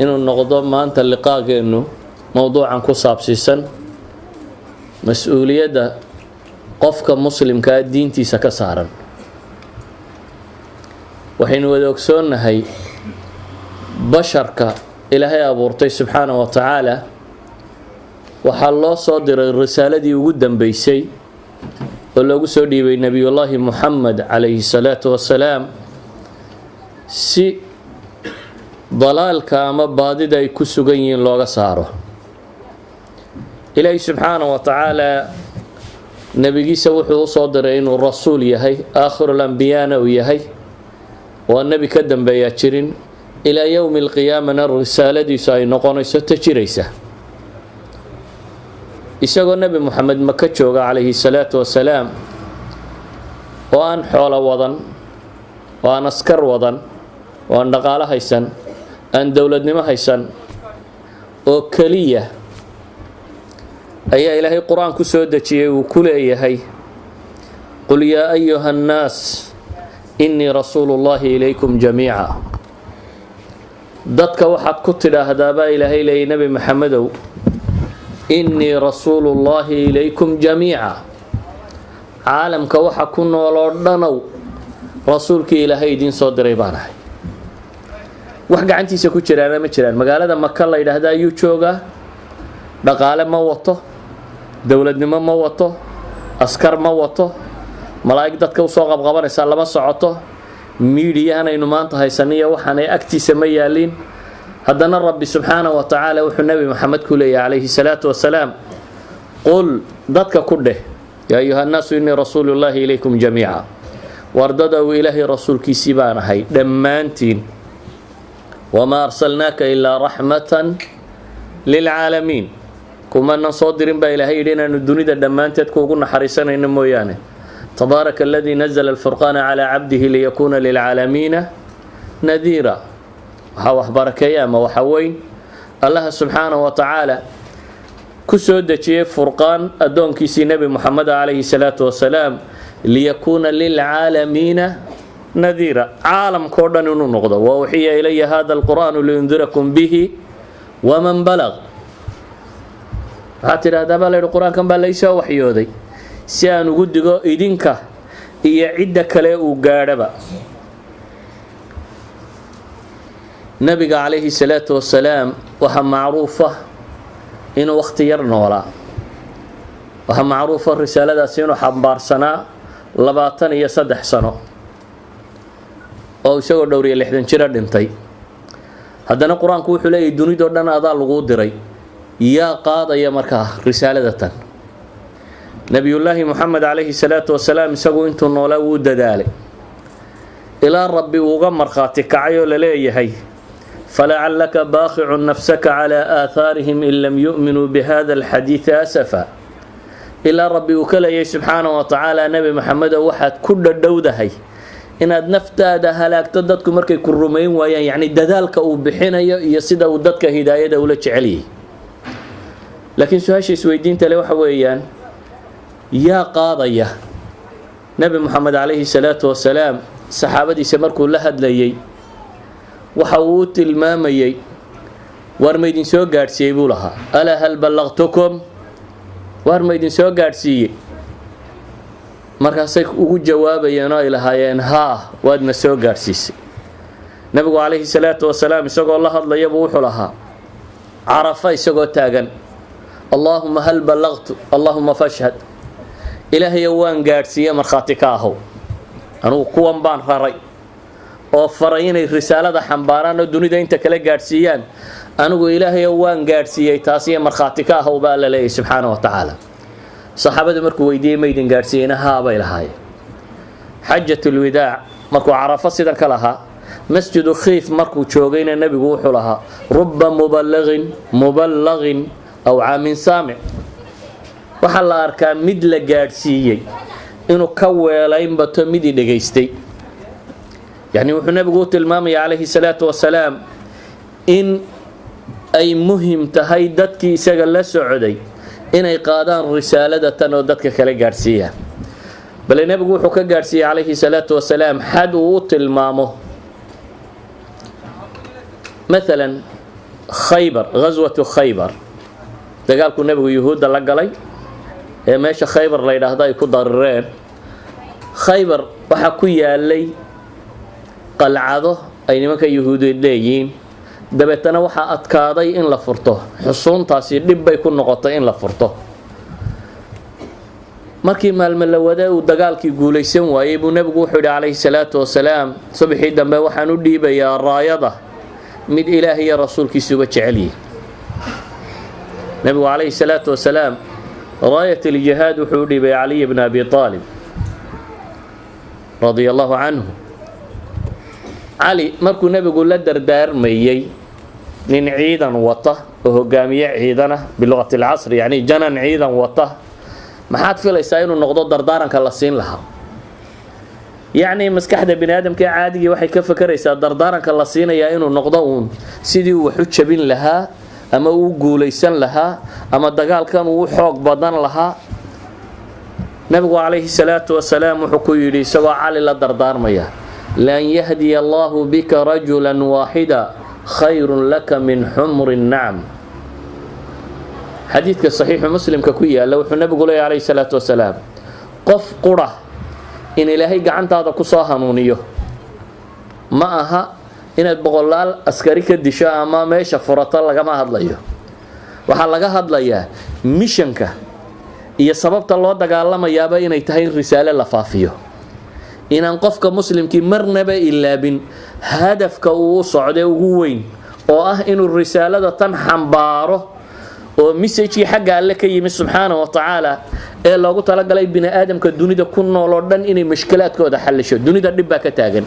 inuu noqdo maanta liqaageennu mowduucan ku saabsiisan mas'uuliyadda qofka muslimkaa diintiisa ka saaran. Waxaynu wada ogsoonnahay basharka ilaahay abuurtay subxaana wa tacaala. Waxaa loo soo diray risaaladii ugu dambeysay oo loogu soo dhiibay nebiyullaahi muxamed calayhi salaatu wasalaam si dalaalka ama baadida ay ku sugan yihiin looga saaro. Ilaahi subxaana wa tacaala nebigiisa wuxuu u soo diray inuu rasuul yahay aakhirul ambiyana uu yahay oo nebi ka dambeeyaa jirin. Ilaa yowmi alqiyaamana risaaladiisu ay noqonayso ta jiraysa. Isagoo nebi moxamed maka jooga calayhi salaatu wasalaam oo aan xoolo wadan oo aan askar wadan oo aan dhaqaalo haysan aan dowladnimo haysan oo keliya ayaa ilaahay qur'aan ku soo dejiyey uu ku leeyahay qul yaa ayuha annaas innii rasuulu llaahi ilaykum jamiica. Dadka waxaad ku tidhaahdaa baa ilaahay leeyay nebi maxamedow innii rasuulu llaahi ilaykum jamiica. Caalamka waxa ku nooloo dhanow rasuulkii ilaahay idiin soo diray baan ahay wax gacantiisa ku jiraana ma jiraan. Magaalada maka la yidhaahda ayuu joogaa dhaqaale ma wato dowladnimo ma wato askar ma wato malaa'ig dadka u soo qabqabanaysaa lama socoto miidiyahanaynu maanta haysaniyo waxaanay agtiisa ma yaaliin haddana rabbi subxaana wa tacaala wuxuu nebi maxamed ku leeyahy calayhi salaatu wasalaam qul dadka ku dheh yaa ayuha nnaasu innii rasuulu llaahi ilaykum jamiica wardadow ilaahay rasuulkiisii baan ahay dhammaantiin wamaa arsalnaaka ilaa raxmatan lilcaalamiin kumanan soo dirin baa ilaahay yidhi inaanu dunida dhammaanteed kuugu naxariisanayno mooyaane. Tabaaraka aladii nazla alfurqaana calaa cabdihi liyakuuna lilcaalamiina nadiira. Waxaa waxbarakeeya ama waxa weyn. Allaha subxaana wa tacaala ku soo dejiyey furqaan addoonkiisii nebi moxamed calayhi salaatu wasalaam liyakuuna lilcaalamiina nadiira caalamkao dhan inuu noqdo. Wa uxiya ilaya hada alqur'aanu liundirakum bihi waman balaq waxaad tidhahdaa baa layidhi qur'aankan baa laysoo waxyooday. Si aan ugu digo idinka iyo cidda kale uu gaadhaba. Nabiga calayhi salaatu wasalaam waxaa macruufa inuu wakhti yar noolaa. Waxaa macruufa risaaladaasi inuu xambaarsanaa labaatan iyo saddex sano oo isagoo dhowr iyo lixdan jiro dhintay. Haddana qur'aanku wuxuu leeyahy dunidoo dhan adaa laguu diray yaa qaadaya markaa risaaladatan nebiyullaahi moxamed calayhi salaatu wasalaam isagu intuu noolaa wuu dadaalay. Ilaa rabbi uuga markhaati kacay oo la leeyahay falacallaka baaqicun nafsaka calaa aahaarihim in lam yu'minuu bihada alxadiidi asafa. Ilaa rabbi uu ka leeyahay subxaana wa tacaala nebi maxamedow waxaad ku dhadhowdahay inaad naftaada halaagto dadku markay ku rumayn waayaan yacni dadaalka uu bixinayo iyo sida uu dadka hidaayada ula jecelyay laakiin su'aasha isweydiinta le waxa weeyaan yaa qaadaya. Nebi moxamed calayhi salaatu wasalaam saxaabadiisa markuu la hadlayay waxa uu u tilmaamayey waar ma idin soo gaadhsiiyey? buu lahaa. Alaa hal ballaqtukum? Waar ma idin soo gaadhsiiyey markaasay ugu jawaabayeen oo ay lahaayeen haa waadna soo gaadhsiisay nebigu calayhi salaatu wasalaam isagoo la hadlayabuu wuxuu lahaa carafa isagoo taagan allaahuma hal ballaqtu allaahuma fashhad. Ilaahayo waan gaadhsiiye markhaati ka ahow. Anugu kuwan baan raray oo faray inay risaalada xambaaraan oo dunida inta kale gaadhsiiyaan. Anigu ilaahayo waan gaadhsiiyey taasiyo markhaati ka ahow baa alla leeyahy subxaana wa tacaala saxaabadu markuu weydiiyey maydin gaadhsiiyeyna haabay lahaayeen. Xajatulwidaac markuu carafo sidan ka lahaa masjidu khiif markuu joogayna nebigu wuxuu lahaa ruba muballaqin muballaqin aw caamin saamic. Waxaa la arkaa mid la gaadhsiiyey inuu ka weelayn bato midii dhegaystay. Yacni wuxuu nebigu u tilmaamaya calayhi salaatu wasalaam in ay muhiim tahay dadkii isaga la socday inay qaadaan risaalada tan oo dadka kale gaadhsiiyaan bale nebigu wuxuu ka gaadhsiiyey calayhi salaatu wasalaam xad uu u tilmaamo. Maalan khaybar ghaswatu khaybar. Dagaalkuu nebigu yuhuudda la galay ee meesha khaybar la yidhaahdo ay ku darireen. Khaybar waxaa ku yaalay qalcado ay nimanka yuhuudeed leeyihiin dabeetana waxaa adkaaday in la furto. Xusuuntaasi dhib bay ku noqotay in la furto. Markii maalmo la uu dagaalkii guulaysan waayey buu nebigu wuxuu yidhi calayhi salaatu wasalaam subaxii dambe waxaan u dhiibayaa raayada. Mid ilaah iyo rasuulkiisuba jecel yihi nebigu calayhi salaatu wasalaam raayat aljihaad wuxuu u dhiibay caliy bna abi aalib radia allahu canhu. Cali markuu nebigu la dardaarmayey nin ciidan wata oo hogaamiye ciidana biluqati alcasri yacni janan ciidan wata maxaad filaysaa inuu noqdo dardaaranka la siin lahaa? Yacni maskaxda bini aadamka caadigii waxay ka fakaraysaa dardaaranka la siinayaa inuu noqdo uun sidii uu wax u jabin lahaa ama uu guulaysan lahaa ama dagaalkan uu u xoog badan lahaa. Nabigu calayhi salaatu wasalaam wuxuu ku yidhi isagoo cali la dardaarmaya lan yahdiya allahu bika rajula waaxida khayrun laka min xumri nacam. Xadiidka saxiixu muslimka ku yaalla wuxuu nabigu leeya calayhi salaatu wasalaam qof qura in ilaahay gacantaada ku soo hanuuniyo. Ma aha inaad boqolaal askari ka disho ama meesha furato lagama hadlayo. Waxaa laga hadlayaa mishanka iyo sababta loo dagaalamayaaba inay tahay in risaale la faafiyo inaan qofka muslimkii marnaba ilaabin hadafka uu socday ugu weyn oo ah inuu risaalada tan xambaaro oo messajkii xagga alle ka yimi subxaana wa tacaala ee loogu talagalay bini aadamka dunida ku nool oo dhan inay mashkilaadkooda xallisho. Dunida dhib baa ka taagan.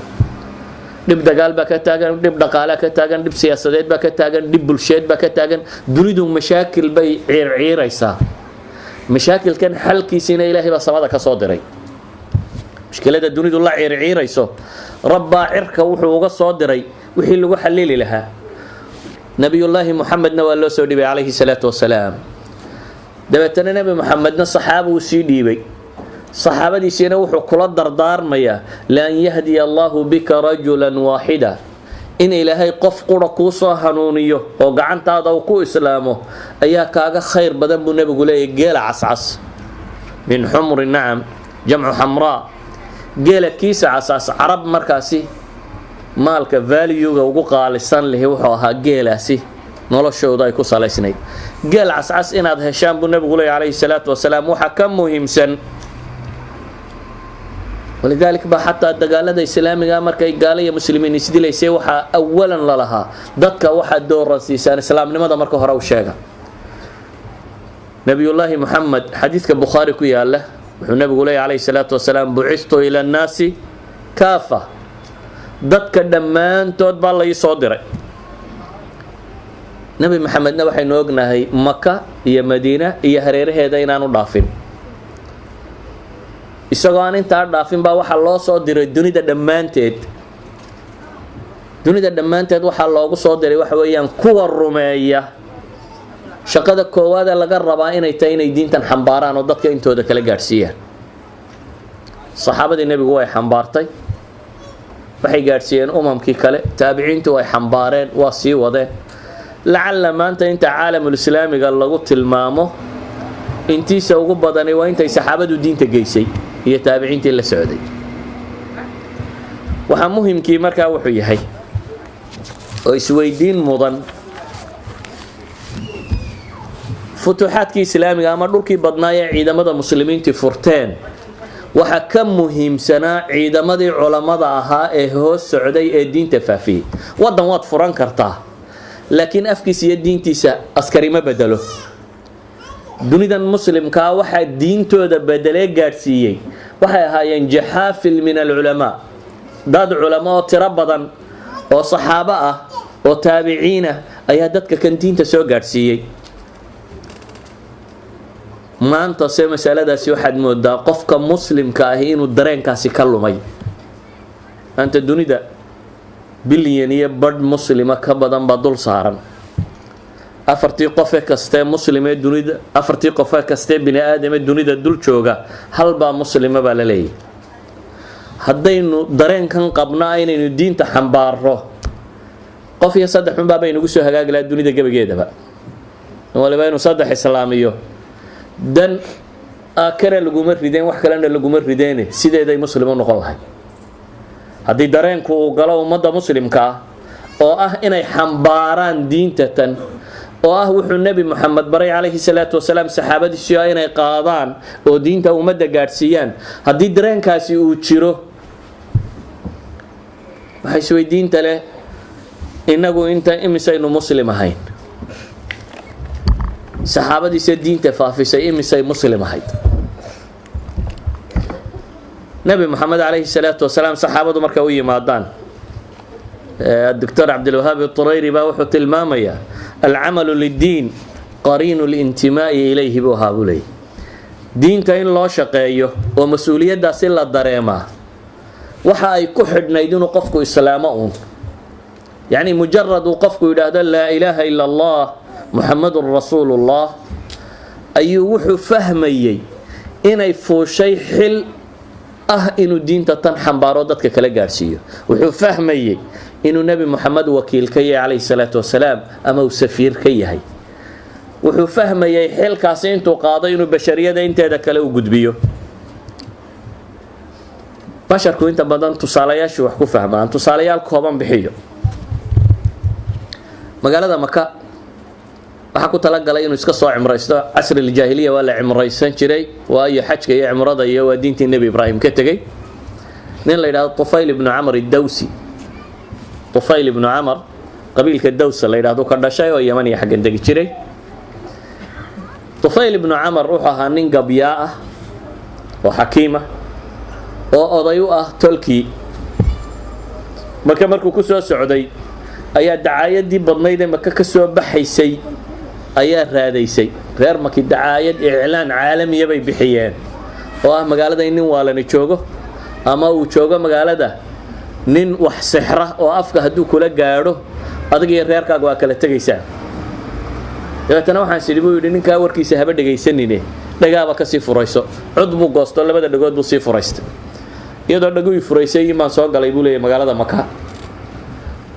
Dhib dagaal baa ka taagan dhib dhaqaalea ka taagan dhib siyaasadeed baa ka taagan dhib bulsheed baa ka taagan. Dunidu mashaakil bay ciirciiraysaa mashaakilkan xalkiisiina ilaahay baa samada ka soo diray mushkilada dunidu la ciirciirayso rabbaa cirka wuxuu uga soo diray wixii lagu xalili lahaa. Nabiyullaahi muxamedna waa loo soo dhiibay calayhi salaatu wasalaam dabeetana nebi muxamedna saxaaba uu sii dhiibay. Saxaabadiisiina wuxuu kula dardaarmayaa laan yahdiya allaahu bika rajulan waaxida in ilaahay qof qura kuu soo hanuuniyo oo gacantaada uu ku islaamo ayaa kaaga khayr badan buu nebigu leeyahy geela cascas. Min xumri nacam jamcu xamraa geela kiisa cascas carab markaasi maalka valuega ugu qaalisan lihi wuxuu ahaa geelaasi noloshooda ay ku salaysnayd. Geel cascas inaad heshaan buu nebigu leeyahy calayhi salaatu wasalaam waxaa ka muhiimsan. Walidaalika baa xataa dagaalada islaamiga markay gaala iyo muslimiin isdilaysay waxaa awalan lalahaa dadka waxaad dooran siisaan islaamnimada marka hore u sheega. Nabiyullaahi muxamed xadiidka bukhaari ku yaalla wuxuu nebigu leeyahy calayhi salaatu wasalaam bucistu ila annaasi kaafa. Dadka dhammaantood baa la ii soo diray. Nebi maxamedna waxaynu ognahay maka iyo madiina iyo hareeraheeda inaanu dhaafin. Isagoo aan intaa dhaafin baa waxaa loo soo diray dunida dhammaanteed. Dunida dhammaanteed waxaa loogu soo diray waxa weeyaan kuwa rumeeya shaqada koowaadee laga rabaa inay tahay inay diintan xambaaraan oo dadka intooda kala gaadhsiiyaan. Saxaabadii nebigu way xambaartay. Waxay gaadhsiiyeen umamkii kale. Taabiciintu way xambaareen waa sii wadeen. Lacalla maanta inta caalamulislaamiga lagu tilmaamo intiisa ugu badani waa intay saxaabadu diinta geysay iyo taabiciintii la socday. Waxaa muhimkii markaa wuxuu yahay oo isweydiin mudan futuuxaadkii islaamiga ama dhulkii badnaa ee ciidamada muslimiintii furteen. Waxaa ka muhiimsanaa ciidamadii culammada ahaa ee hoos socday ee diinta faafiyey waddan waad furan kartaa laakiin afkiisa iyo diintiisa askari ma bedelo. Dunidan muslimkaa waxaa diintooda bedelee gaadhsiiyey. Waxay ahaayeen jaxaafil min alculamaa. Dad culamo oo tiro badan oo saxaabo ah oo taabiciin ah ayaa dadka kan diinta soo gaadhsiiyey maanta se masaladaasi waxaad moodaa qofka muslimka ahi inuu dareenkaasi ka lumay. Maanta dunida bilyan iyo badh muslima ka badan baa dul saaran. Afartii qofe kastee muslimee dunida afartii qofe kastee bini aadamee dunida dul jooga halbaa muslima baa la leeyahy haddaynu dareenkan qabnaa inaynu diinta xambaaro qof iyo saddex unbaa bay nagu soo hagaagi lahaa dunida gebageedaba. Waliba inuu saddex islaamiyo dan aakana laguma rideen wax kalena laguma rideene sideeday muslim u noqon lahay haddii dareenku uu galo ummadda muslimka ah oo ah inay xambaaraan diinta tan oo ah wuxuu nebi moxamed baray calayhi salaatu wasalaam saxaabadiisii ah inay qaadaan oo diinta ummadda gaadhsiiyaan. Haddii dareenkaasi uu jiro waxaa isweydiinta leh innagu inta imisaynu muslim ahayn saxaabadiisa diinta faafisay imisay muslim ahayd. Nebi moxamed calayhi salaatu wasalaam saxaabadu u yimaadaan doctor cabdilwahaab turayri baa wuxuu tilmaamayaa alcamalu liddiin qariinu lintimaa'i ilayhi buu ahaa buu leeyay diinta in loo shaqeeyo oo mas'uuliyaddaasi la dareemaa waxa ay ku xidhnayd inuu qofku islaamo uun. Yacni mujarad uu qofku yidhaahdo laa ilaaha ila allah muxamadun rasuulullah ayuu wuxuu fahmayey inay fuushay xil ah inuu diinta tan xambaaro dadka kala gaadhsiiyo wuxuu fahmayey inuu nebi moxamed wakiil ka yahay calayhi salaatu wasalaam ama uu safiir ka yahay. Wuxuu fahmayey xilkaasi intuu qaado inuu bashariyada inteeda kale u gudbiyo. Basharku inta badan tusaalayaashii wax ku fahmaan tusaalayaal kooban bixiyo. Magaalada maka waxaa ku talagalay inuu iska soo cimraysto casriljaahiliya waa la cimraysan jiray waayo xajka iyo cimrada iyo waa diintii nebi ibraahim ka tegey. Nin la yidhahdo tufayl ibnu camar idawsi tufayl ibnu camar qabiilka dawsa la yidhahdo ka dhashay oo yaman iyo xaggan degi jiray. Tufayl ibnu camar wuxuu ahaa nin gabyaa ah oo xakiima oo oday u ah tolkii. Marka markuu ku soo socday ayaa dacaayadii badnayd ee maka ka soo baxaysay ayaa raadaysay. Reer maki dacaayad iclaan caalamiya bay bixiyeen. Oo ah magaalada in nin waalani joogo ama uu joogo magaalada nin wax sixra oo afka hadduu kula gaadho adig iyo reerkaaga waa kala tegaysaa dabeetana waxaan sidhi buu yidhi ninkaa warkiisa haba dhegaysanine. Dhagaaba ka sii furayso. Cod buu goosto labada dhagood buu sii furaystay. Iyadoo dhagui furaysay imaan soo galay buu leeyahy magaalada maka.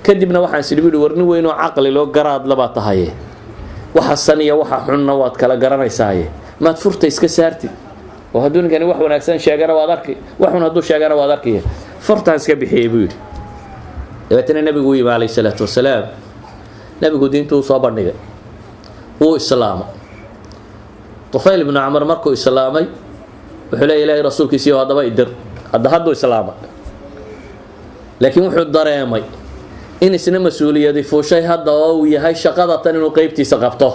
Kadibna waxaan sidhi buu yidhi warni weynoo caqli loo garaad labaa tahaye waxa san iyo waxa xunna waad kala garanaysaaye maad furta iska saartid. Oo hadduu ninkani wax wanaagsan sheegana waad arki. Wax xun hadduu sheegana waad arkiya furtaan iska bixiyey buu yidhi. Dabeetana nebigu u yimi calayhi salaatu wasalaam. Nebigu diintuu soo bandhigay. Wuu islaamay. Tufayl ibnu camar markuu islaamay wuxuu leeya ilaahay rasuulkiisiiyo haddaba idir. Hadda hadduu islaamay. Laakiin wuxuu dareemay in isna mas'uuliyadi fuushay hadda oo uu yahay shaqada tan inuu qeybtiisa qabto.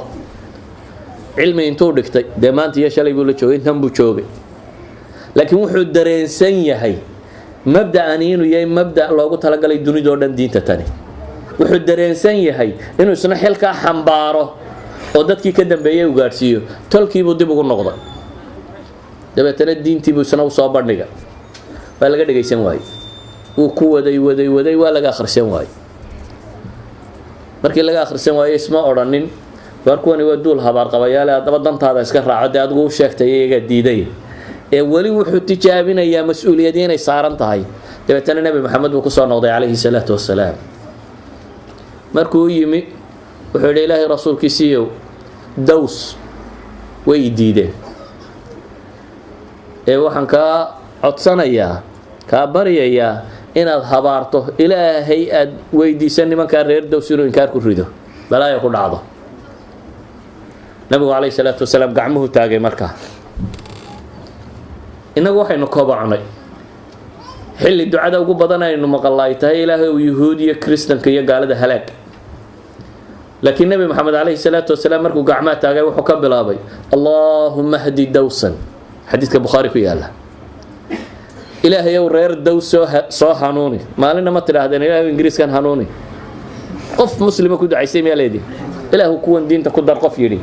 Cilmi intuu dhigtay dee maanta iyo shalay buu la joogay intan buu joogay. Laakiin wuxuu dareensan yahay mabda'ani inuu yahay mabda' loogu talagalay dunidao dhan diinta tani. Wuxuu dareensan yahay inuu isna xilkaa xambaaro oo dadkii ka dambeeyey u gaadhsiiyo tolkiibuu dib ugu noqday. Dabeetana diintiibuu isna u soo bandhiga. Waa laga dhegaysan waaye wuu ku waday waday waday waa laga akhrisan waaye markii laga akhrisan waaye isma odhanin. Waar kuwani waa duul habaarqabayaale haddaba dantaada iska raaco dee adigu u sheegtay iyagaa diiday. Ee weli wuxuu tijaabinayaa mas'uuliyadii inay saaran tahay. Dabeetana nebi maxamed buu ku soo noqday calayhi salaatu wasalaam markuu u yimi wuxuu yidhi ilaahay rasuulkiisiiyow daws way diideen. Ee waxaan kaa codsanayaa kaa baryayaa inaad habaarto ilaahay aad weydiisan nimankaa reer daws inuu inkaar ku rido. Balaayo ku dhacdo. Nabigu calayhi salaatu wasalaam gacmuhu taagay markaa innagu waxaynu kobocnay xilli ducada ugu badan aynu maqalla ay tahay ilaahay uu yuhuudiya kristanka iyo gaalada halaag. Laakiin nebi maxamed calayhi salaatu wasalaam markuu gacmaha taagay wuxuu ka bilaabay allaahuma hdi dawsan. Xadiidka bukhaari ku yaalla ilaahay ow reer daws soo hanuuni. Maalinna ma tidhaahdeen ilaahay ingiriiskan hanuuni. Qof muslima ku ducaysay miyaa leedii ilaahu kuwan diinta ku dar qof yidhi.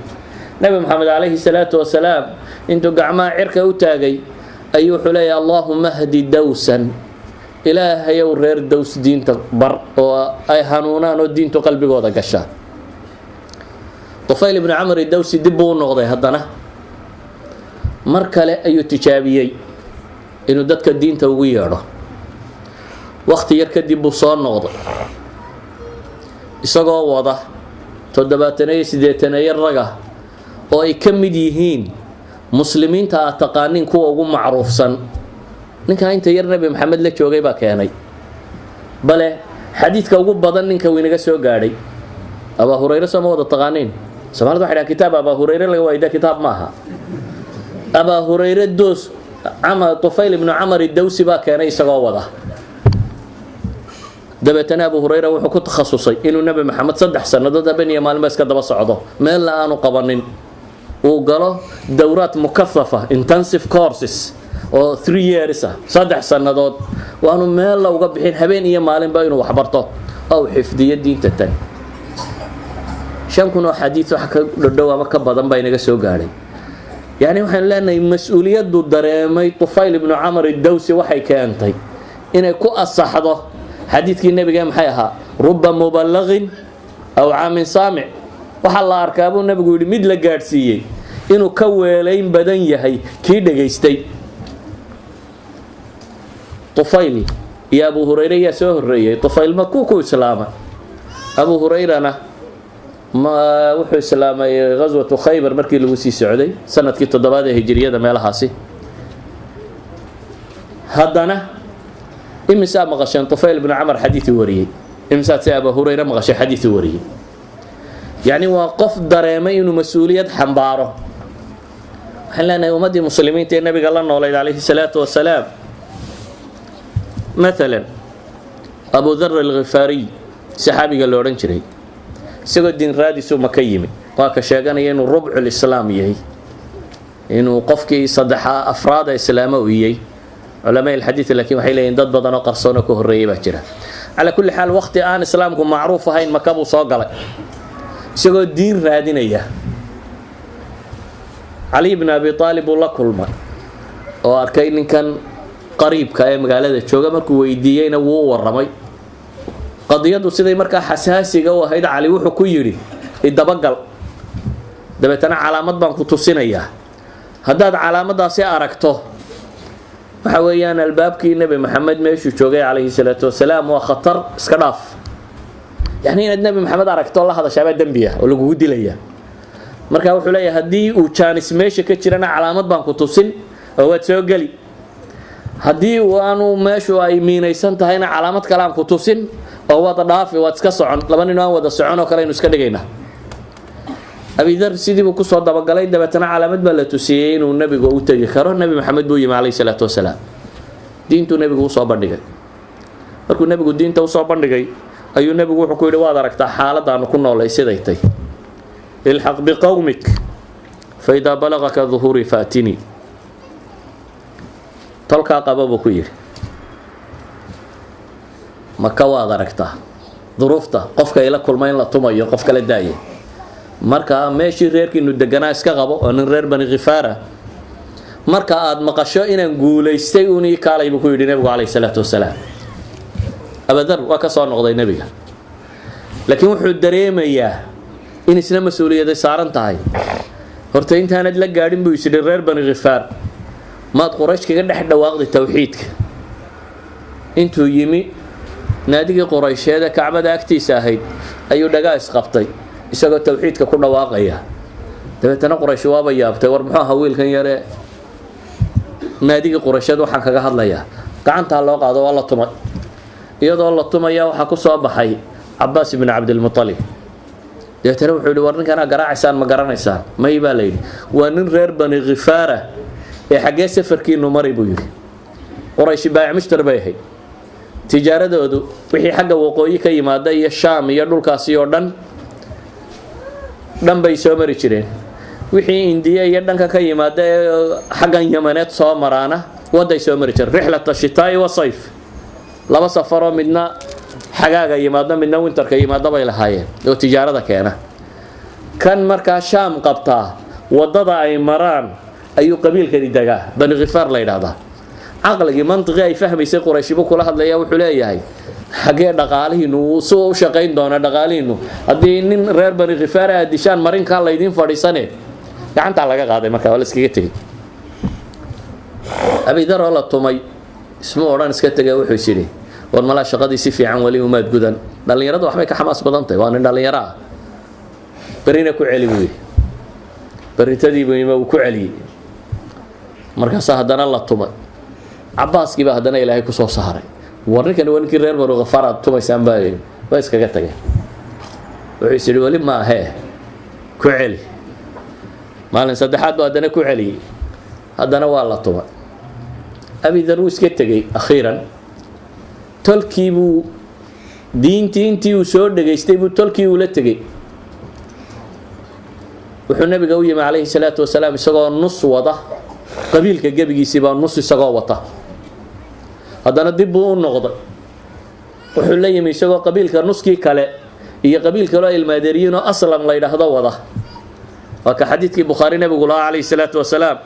Nebi maxamed calayhi salaatu wasalaam intuu gacmaha cirka u taagay ayuu wuxuu leeyahy allaahuma hdi dawsan. Ilaahayow reer daws diinta bar oo ay hanuunaan oo diintu qalbigooda gashaan tufayl ibnu camr dawsi dib buu u noqday haddana. Mar kale ayuu tijaabiyey inuu dadka diinta ugu yeedho. Wakti yar kadib buu soo noqday. Isagoo wada toddobaataneyo siddeetaneyo raga oo ay ka mid yihiin muslimiinta aad taqaaniin kuwa ugu macruufsan. Ninkaa inta yar nebi maxamed la joogay baa keenay. Bale xadiidka ugu badan ninka uu inaga soo gaadhay abaa hurayre sooma wada taqaaniin soomaalida waxay dhahan kitaab abaa hurayre laga waayda kitaab ma aha abaa hurayre doos tufayl ibnu camar idawsi baa keenay isagoo wada. Dabeetana abu hurayra wuxuu ku takhasusay inuu nebi maxamed saddex sannadood haben iyo maalmo iska daba socdo. Meelna aanu qabanin. Uu galo dowraad mukahafa intensive courses oo three years ah saddex sannadood. Waanu meella uga bixin habeen iyo maalinba inuu waxbarto. Uu xifdiyo diinta tan shan kun oo wax ka dhodhow ama ka badan baa inaga soo gaadhay yacni waxaynu leenahay mas'uuliyaddu dareemay tufayl ibnu camar idawsi waxay keentay inay ku asaxdo xadiidkii nebiga maxay ahaa ruba mubalaqin aw caamin saamic. Waxaa la arkaa buu nebigu yidhi mid la gaadhsiiyey inuu ka weelayn badan yahay kii dhegaystay. Tufayl iyo abu hurayre yaa soo horreeyey tufayl ma ku islaama? Abu hurayrana wuxuu islaamay ghaswatu khaybar markii lagu sii socday sannadkii toddobaad ee hijiriyada meelahaasi. Haddana imisaa maqasheen tufayl bnu camar xadiiii wariyey. Imisaad se abu hurayre maqashay xadiiii wariyey. Yacni waa qof dareemay inuu mas'uuliyad xambaaro. Waxaan leenahay ummaddii muslimiinta ee nabiga la noolayd calayhi salaatu wasalaam maalan abu dar alkhifaariy saxaabiga la odhan jiray isagoo diin raadisu maka yimi waa ka sheeganaya inuu rubcul islaam yahay. Inuu qofkii saddexa afraada islaamo u iyey culamaa ilxadiid laakiin waxay leeyihiin dad badan oo qarsoonoo ka horreeyay baa jira. Calaa kulli xaal waqti aan islaamku macruuf ahayn maka buu soo galay. Isagoo diin raadinaya. Cali bn abi aalib buu la kulmay oo arkay ninkan qariibka ee magaalada jooga. Markuu weydiiyeyna wuu u waramay qadiyadu siday markaa xasaasiga u ahayd cali wuxuu ku yidhi idabagal dabeetana calaamad baan ku tusinayaa. Haddaad calaamadaasi aragto waxa weeyaan albaabkii nebi maxamed meeshuu joogay calayhi salaatu wasalaam waa khatar iska dhaaf. Yacni inaad nebi maxamed aragto la hadashaabaa dembiya oo lagugu dilaya. Marka wuxuu leeyahay haddii uu jaanis meesha ka jirana calaamad baan ku tusin oo waad soo geli. Haddii aanu meeshu ay miinaysan tahayna calaamad kale aan ku tusin oo waad dhaafi waad iska socon laba nin aan wada socon oo kale aynu iska dhigaynaa abidar sidiibuu ku soo dabagalay dabeetana calaamad baa la tusiyey inuu nebigu u tegi karo. Nebi maxamed buu yimi calayhi salaatu wasalaam. Diintuu nebigu u soo bandhigay. Markuu nebigu diinta u soo bandhigay ayuu nebigu wuxuu ku yidhi waad aragtaa xaaladaanu ku noolay siday tay. Ilxaq biqowmik faidaa balagaka duhuurii faatinii tolkaa qaba buu ku yidhi maka waad aragtaa? Duruufta qofka ila kulma in la tumayo qof kala daaya marka meeshii reerkiinu deganaa iska qabo oo nin reer bani khifaara marka aad maqasho inaan guulaystay uun ii kaalay buu ku yidhi nebigu calayhi salaatu wasalaam. Abadar waa ka soo noqday nebiga. Laakiin wuxuu dareemayaa in isna mas'uuliyaday saaran tahay. Horta intaanad la gaadhin buu isidhi reer bani khifaar maad quraysh kaga dhex dhawaaqday towxiidka intuu yimi naadigii quraysheed ee kacbada agtiisa ahayd ayuu dhagaa isqabtay isagoo towxiidka ku dhawaaqaya. Dabeetana quraysh waaba yaabtay war muxuu ahaa wiilkan yare? Naadigii quraysheed waxaan kaga hadlayaa gacantaa loo qaado waa la tumay iyadoo la tumaya waxaa ku soo baxay cabaas ibni cabdilmualib dabeetana wuxuu yihi war ninkanaa garaacaysaan ma garanaysaan may baa layidhi waa nin reer bani khifaara ee xaggee safarkiinu mari buu yidhi. Qurayshi baayac mushtar bay ahayd tijaaradoodu wixii xagga waqooyi ka yimaada iyo shaam iyo dhulkaasi oo dhan dhan bay soo mari jireen. Wixii indiya iyo dhanka ka yimaada ee xaggan yamaneed soo maraana waday soo mari jireen. Rixlata shitaa'i wa sayf. Laba safaroo midna xagaaga yimaado midna winterka yimaado bay lahaayeen oo tijaarada keena. Kan markaa shaam qabtaa waddada ay maraan ayuu qabiilkani degaa. Bani khifaar la yidhaahdaa caqligii mantiqii ay fahmaysay qurayshibu kula hadlaya wuxuu leeyahay xaggee dhaqaalihiinu si u shaqayn doona dhaqaalihiinu. Haddii nin reer bani khifaar aad dishaan marinkaa laydiin fadhiisane. Gacantaa laga qaaday marka waa la iskaga tegey. Abidaroo la tumay ismu odhan iska tegay wuxuu is war malaa shaqadii si fiican weli umaad gudan? Dhallinyarada waxbay ka xamaas badan tahay waa nin dhallinyaro ah. Berrina ku celi buu yidhi. Berritadiibuima uu ku celiyey markaasaa haddana la tumay cabaaskiiba haddana ilaahay ku soo saaray. War ninkani waa ninkii reer banu khafaar aad tumaysaan baa waa iskaga tageen wuxuu is yidhi weli ma ku celi. Maalin saddexaad buu haddana ku celiyey haddana waa la tumay. Abidar wuu iska tegey akhiiran. Tolkii buu diintii intii uu soo dhegaystay buu tolkii ula tegey. Wuxuu nabiga u yimi calayhi salaatu wasalaam isagoo nus wada. Qabiilka gebigiisiibaa nus isagoo wata haddana dib buu u noqday. Wuxuu la yimi isagoo qabiilka nuskii kale iyo qabiil kaloo ilmaadeeriyiinoo aslam la ydhaahdo wada. Waa ka xadiidkii bukhaari nabigu lahaa calayhi salaatu wasalaam.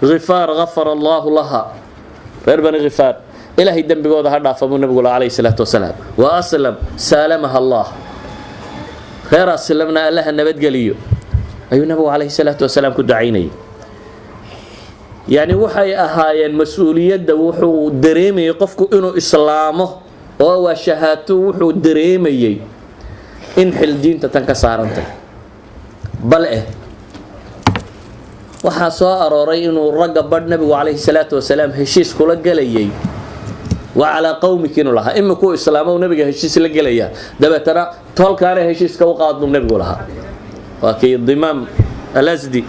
Khifaar gafara allaahu laha. Reer bani khifaar ilaahay dembigooda ha dhaafa buu nabigu lahaa calayhi salaatu wasalaam. Wa aslam saalamaha allah. Reer aslamna allaha nabadgeliyo. Ayuu nabigu calayhi salaatu wasalaam ku ducaynayay yacni waxay ahaayeen mas'uuliyadda wuxuu dareemayay qofku inuu islaamo oo waa shahaato wuxuu dareemayey in xil diinta tan ka saarantay. Bal eh waxaa soo arooray inuu ragga badh nabigu calayhi salaatu wasalaam heshiis kula gelayay. Waa calaa qowmiki inuu lahaa. Imikuu islaamo nabiga heshiis la gelaya dabeetana toolkaana heshiiska u qaad buu lahaa. Waa kii dimaam alasdi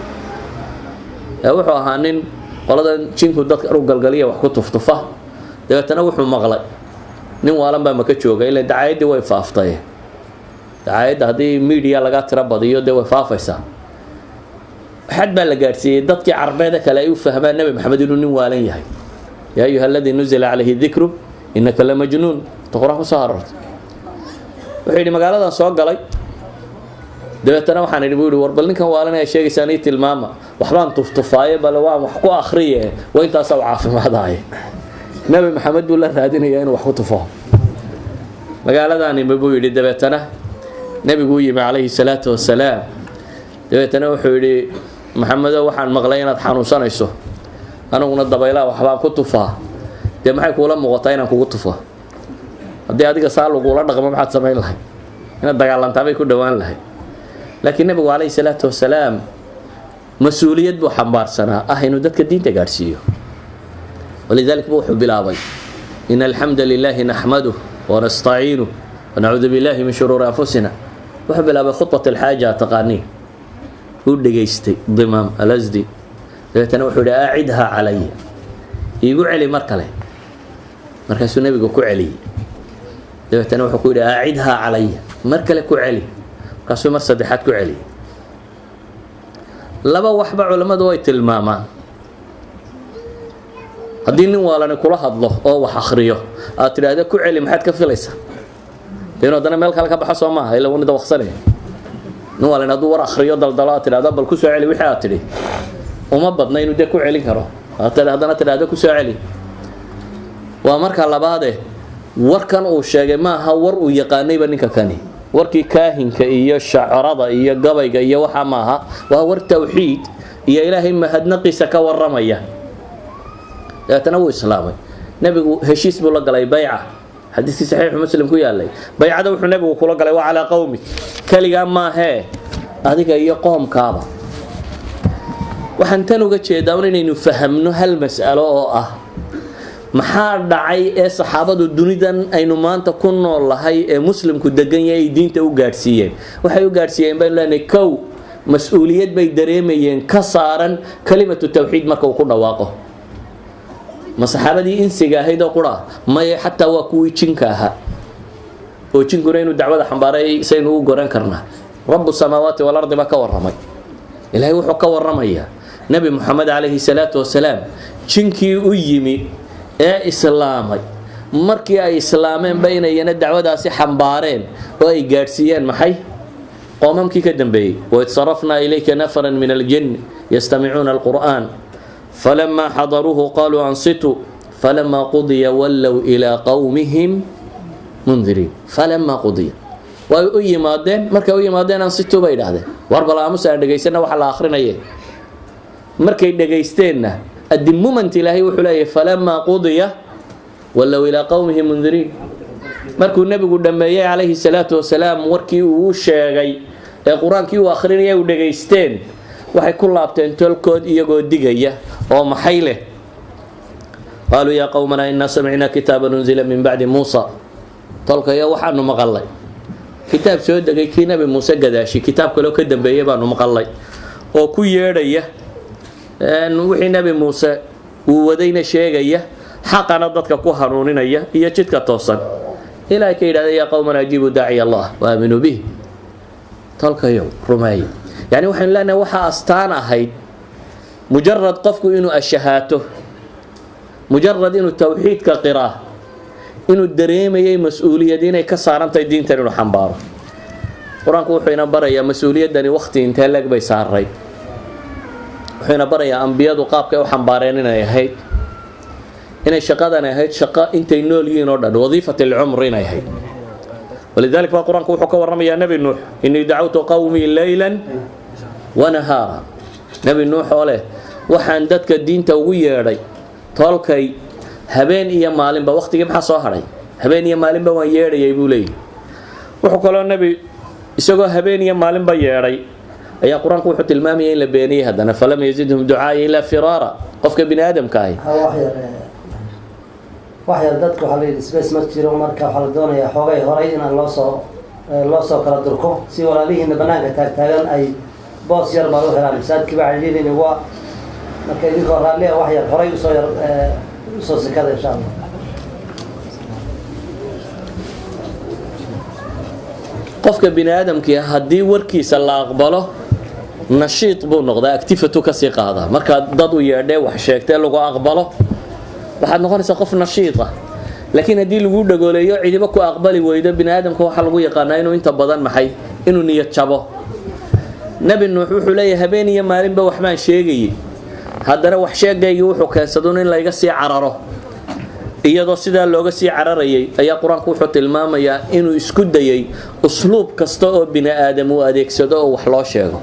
wuxuu ahaa nin qoladan jinku dadka u galgaliya wax ku tuftufa. Dabeetana wuxuu maqlay. Nin waalan baa maka jooga ila dacayaddii way faaftay. Dacaayadda haddii media laga tiro badiyo dee way faafaysaa xad baa la gaadhsiiyey. Dadkii carbeeda kale ay u fahmaan nebi maxamed inuu nin waalan yahay. Yaa ayuha aladii nuzila calayhi dikru innaka la majnuun. Ta qur'aan ku soo wuxuu yidhi magaaladan soo galay dabeetana waxaan idhi buu yihi war bal ninkan waalan ay sheegaysaan ii tilmaama. Waxbaan tuftufaaye bale waan wax ku akhriye. Waa intaasaa u caafimaadaaye nebi maxamed buu la raadinayaa inuu wax ku tufo. Magaaladaani buu yidhi dabeetana nebiguu yimi calayhi salaatu wasalaam. Dabeetana wuxuu yidhi maxamedo waxaan maqlay inaad xanuunsanayso. Aniguna dabaylaha waxbaan ku tufaa. Dee maxay kuula muuqataa inaan kugu tufo? Haddii adiga saa lagula dhaqmo maxaad samayn lahay inaad dagaalantaabay ku dhowaan lahay laakiin nebigu calayhi salaatu wasalaam mas'uuliyad buu xambaarsanaa ah inuu dadka diinta gaadhsiiyo. Walidalik buu wuxuu bilaabay in alxamda lilaahi naxmaduh wanastaciinuh wanacuudu billahi min shuruuri anfusina. Wuxuu bilaabay khudbat alxaaja taqaaniin. Uu dhegaystay dimaam alasdi dabeetana wuxuu yidhi aacidhaa calaya iigu celi mar kale. Markaasuu nebigu ku celiyey dabeetana wuxuu ku yidhi aacidhaa calaya mar kale ku celi markaasuu mar saddexaad ku celiyey laba waxba culammadu way tilmaamaan. Haddii nin waalani kula hadlo oo wax akhriyo aad tidhaahda ku celi maxaad ka filaysaa? Inu haddana meel kale ka baxo soo maaha ila wanida waqsanaya nin waalani hadduu war akhriyo daldalo aad tidhahda bal ku soo celi wixii aad tidhi. Uma badna inuu dee ku celin karo. Haddana tidhahda ku soo celi. Waa marka labaade warkan uu sheegay maaha war uu yaqaanayba ninka kani warkii kaahinka iyo shacarada iyo gabayga iyo waxaa maaha waa war tawxiid iyo ilaahay mahadnaqiisa ka waramaya dabeetana wuu islaamay. Nebigu heshiis buu la galay bayca. Xadiiskii saxiixu muslim ku yaalay baycada wuxuu nebigu kula galay waa calaa qowmi keligaa maahee adiga iyo qoomkaaba. Waxaan tan uga jeedaa inaynu fahamno hal mas'alo oo ah maxaa dhacay ee saxaabadu dunidan aynu maanta ku nool lahay ee muslimku degan yahay ay diinta u gaadhsiiyeen? Waxay u gaadhsiiyeen baynu leenahay kow mas'uuliyad bay dareemayeen ka saaran kalimatu tawxiid marka uu ku dhawaaqo. Ma saxaabadii insiga ahayd oo qura? Maye xataa waa kuwii jinka ahaa. Oo jinkuna inuu dacwada xambaaray saynu u goran karnaa. Rabu samaawaati walardi baa ka waramay ilaahay wuxuu ka waramayaa nebi moxamed calayhi salaatu wasalaam jinkii u yimi ee islaamay. Markii ay islaameenba inayana dacwadaasi xambaareen oo ay gaadhsiiyeen maxay? Qoomamkii ka dambeeyey waid sarafnaa ilayka nafaran min aljin yastamicuuna alqur'an falamaa xadaruuhu qaluu ansituu falamaa qudiya wallow ilaa qowmihim mundiriin falamaa qudiya. Way u yimaadeen markay u yimaadeen ansituu bay idhahdeen war bal aan dhegaysana waxa la akhrinaye markay dhegaysteenna addi moment ilaahay wuxuu leeyahay falamaa qudiya walow ilaa qowmihi mundiriin markuu nebigu dhammeeyey calayhi salaatu wasalaam warkii uu sheegay ee qur'aankii uu akhrinaya u dhegaysteen. Waxay ku laabteen tolkood iyagoo digaya oo maxay leh? Qaaluu yaa qowmanaa inaa samicnaa kitaaban unzila min bacdi muusa. Tolkayo waxaanu maqalay kitaab soo degay kii nabi muuse gadaashi. Kitaab kaleo ka dambeeyey baanu maqalay oo ku yeedhaya wixii nabi muuse uu wadayna sheegaya xaqana dadka ku hanuuninaya iyo jidka toosan. Ilaahay ka yidhahda yaa qowman ajiibu daaciy allah waaminuu bih tolkayow rumeey yacni waxaynu leenahay waxaa astaan ahayd mujarad qofku inuu ashahaato mujarad inuu towxiidka qiraa inuu dareemayay mas'uuliyad inay ka saarantahay diintan inuu xambaaro. Qur'aanku wuxuu ina barayaa mas'uuliyaddani wakhti intee leeg bay saaray wuxuu ina barayaa ambiyadu qaabkay u xambaareen inay ahayd. Inay shaqadani ahayd shaqo intay nool yihiin oo dhan wadiifat alcumr inay ahayd. Walidalik baa qur'aanku wuxuu ka warramayaa nebi nuux inii dacawtu qowmii leylan wanahaara nebi nuux oo leh waxaan dadka diinta ugu yeedhay tolkay habeen iyo maalinba waqtigii maxaa soo hadhay habeen iyo maalinba waan yeedhayay buu leeyahy wuxuu kaloo nebi isagoo habeen iyo maalinba yeedhay ayaa qur'aanku wuxuu tilmaamayay in la beeniyey haddana falam yazidhum ducaaya ilaa firaara. Qofka bini aadamka ahi wax yar dadka waxaa layidhi space ma jiro marka waxaa la doonayaa xoogay horay inaan loo soo loo soo kala durko si walaalihiina banaanka taagtaagan ay boos yar baad u helaan masaajidkii baa waa marka idinkoo raallia wax yar horay u soo yar u soo sikada insha allah qofka bini aadamkii haddii warkiisa la aqbalo nashiid buu noqdaa actifatu ka sii qaadaa markaad dad u yeedhee wax sheegtee lagu aqbalo waxaad noqonaysaa qof nashiid ah. Laakiin haddii lagu dhagooleeyo cidiba ku aqbali weydo bini aadamka waxaa lagu yaqaanaa inuu inta badan maxay inuu niyad jabo. Nebi nuux wuxuu leeyahay habeen iyo maalinba waxbaan sheegayay haddana wax sheegaygii wuxuu keensadun in layga sii cararo. Iyadoo sidaa looga sii cararayay ayaa qur'aanku wuxuu tilmaamayaa inuu isku dayay usluub kasta oo bini aadam uu adeegsado oo wax loo sheego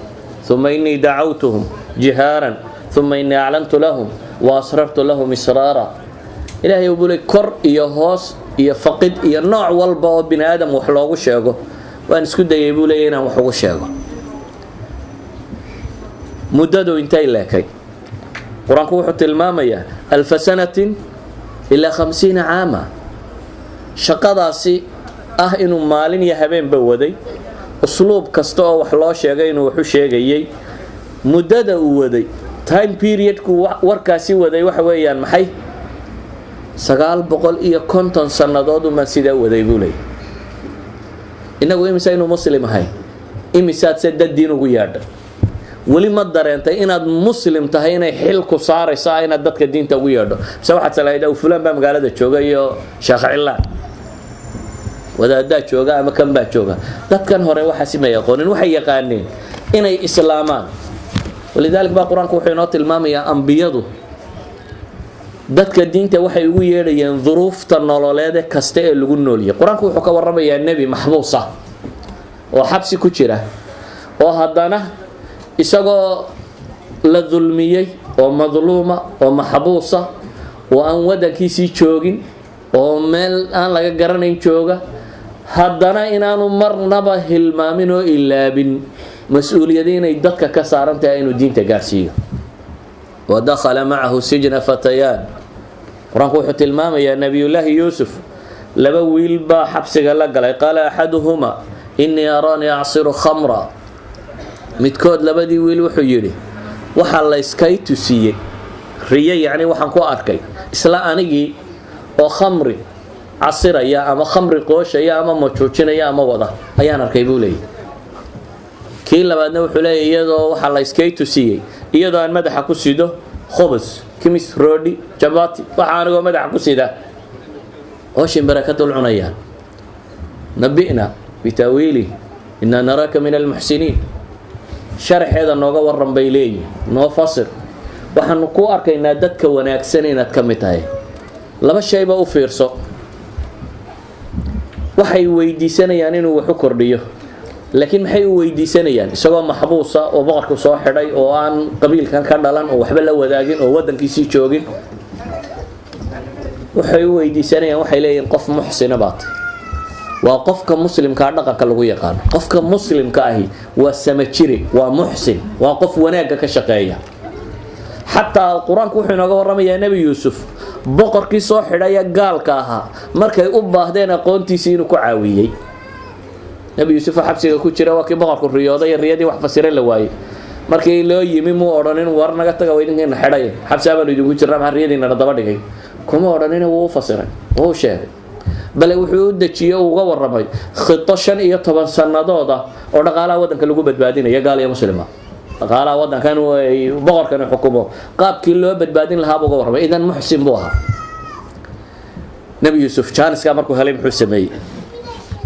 uma innii dacawtuhum jihaaran uma innii aclantu lahum wa asrartu lahum israara ilaahay buu le kor iyo hoos iyo faqid iyo nooc walba oo bini aadam wax loogu sheego waan isku dayay buu leeya inaan wax ugu sheego muddadu intay leekay qur'aanku wuxuu tilmaamayaa alfa sanatin ilaa khamsiina caama shaqadaasi ah inuu maalin iyo habeenba waday usluub kasta oo wax loo sheegay inuu waxu sheegayay muddada uu waday time periodku warkaasi waday waxa weeyaan maxay sagaal boqol iyo konton sannadood umaan sidaa waday buu leeyay innagu imisa inuu muslim ahay imisaad se dad diin ugu yaadha weli ma dareentay inaad muslim tahay inay xil ku saarayso ah inaad dadka diinta ugu yeedho mise waxaad salahayd aw fulaan baa magaalada jooga iyo sheekh cilaan wadaadaa jooga ama kan baa jooga. Dadkan hore waxaasi may aqoonin waxay yaqaaneen inay islaamaan. Walidalik baa qur'aanku wuxuu inoo tilmaamayaa ambiyadu. Dadka diinta waxay ugu yeedhayeen duruufta nololeede kasta ee lagu nooliyay. Qur'aanku wuxuu ka waramayaa nebi maxbuus ah oo xabsi ku jira oo haddana isagoo la dulmiyey oo madluuma oo maxbuusa oo aan wadankiisii joogin oo meel aan laga garanayn jooga haddana inaanu marnaba hilmaamin oo ilaabin mas'uuliyada inay dadka ka saaran tahay inuu diinta gaarsiiyo. Wadakhala macahu sijna fatayaan qur'aanku wuxuu tilmaamayaa nebiyullaahi yuusuf laba wiil baa xabsiga la galay. Qaala axaduhumaa innii araanii acsiru khamra. Midkood labadii wiil wuxuu yidhi waxaa layskay tusiiyey riye yacni waxaan ku arkay isla anigii oo khamri casiraya ama khamri qooshaya ama majuujinaya ama wada. Ayaan arkay buu leeyahy kii labaadna wuxuu leeyahy iyadoo waxaa layskay tusiiyey iyadoo aan madaxa ku sido khubus kimis roodhi jabati waxaa anigoo madaxa ku sida ooshin barakadul cunayaan nabi'na bitaawiilih innaa naraaka min almuxsiniin sharaxeeda nooga waran bay leeyihiin noo fasir. Waxaanu ku arkaynaa dadka wanaagsan inaad ka mid tahay. Laba shayba u fiirso waxay weydiisanayaan inuu wax u kordhiyo. Laakiin maxay u weydiisanayaan? Isagoo maxbuusa oo boqorku soo xidhay oo aan qabiilkan ka dhalan oo waxba la wadaagin oo wadankiisii joogin? Waxay u weydiisanayaan waxay leeyihiin qof muxsina baa waa qofka muslimkaa dhaqanka lagu yaqaano qofka muslimka ahi waa samajire waa muxsin waa qof wanaagga ka shaqeeya xataa qur'aanku wuxuu inooga warramayaa nebi yuusuf boqorkii soo xidhaya gaalka ahaa markay u baahdeen aqoontiisii inuu ku caawiyey. Nebi yuusuf oo xabsiga ku jira waa kii boqorku riyooday riyadii wax fasira la waayey. Markii loo yimi muu odhanin war naga taga idinkiina xidhay. Xabsi abaanu idinku jirnaa maxaa riyadiinana daba dhigay. Kuma odhanin wuu u fasiray wuu sheegay. Bale wuxuu u dejiyey uu uga warramay khito shan iyo toban sannadood ah oo dhaqaalaha waddanka lagu badbaadinaya gaal iyo muslima dhaqaalaha waddankan boqorkani xukumo. Qaabkii loo badbaadin lahaa buu uga warramay idan muxsin buu ahaa. Nebi yuusuf jaaniskaa markuu helay muxuu sameeyey.